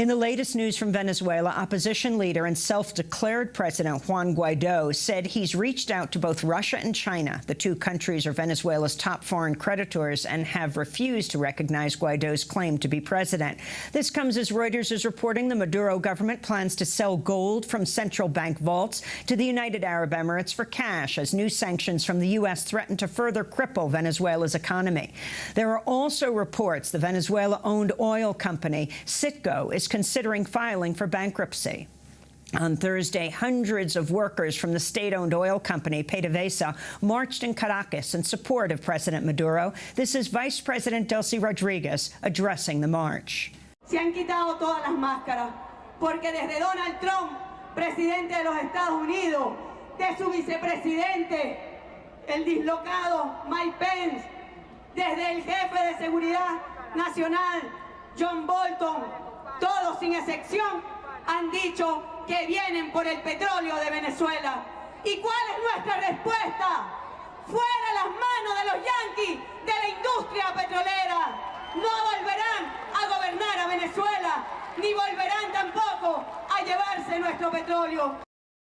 In the latest news from Venezuela, opposition leader and self-declared President Juan Guaido said he's reached out to both Russia and China. The two countries are Venezuela's top foreign creditors and have refused to recognize Guaido's claim to be president. This comes as Reuters is reporting the Maduro government plans to sell gold from central bank vaults to the United Arab Emirates for cash as new sanctions from the U.S. threaten to further cripple Venezuela's economy. There are also reports the Venezuela-owned oil company Citgo is considering filing for bankruptcy. On Thursday, hundreds of workers from the state-owned oil company PDVSA marched in Caracas in support of President Maduro. This is Vice President Delcy Rodriguez addressing the march. Se han quitado todas las máscaras, porque desde Donald Trump, presidente de los Estados Unidos, de su vicepresidente, el dislocado Mike Pence, desde el jefe de seguridad nacional, John Bolton, sin excepción, han dicho que vienen por el petróleo de Venezuela. ¿Y cuál es nuestra respuesta? Fuera las manos de los yanquis, de la industria petrolera. No volverán a gobernar a Venezuela, ni volverán tampoco a llevarse nuestro petróleo.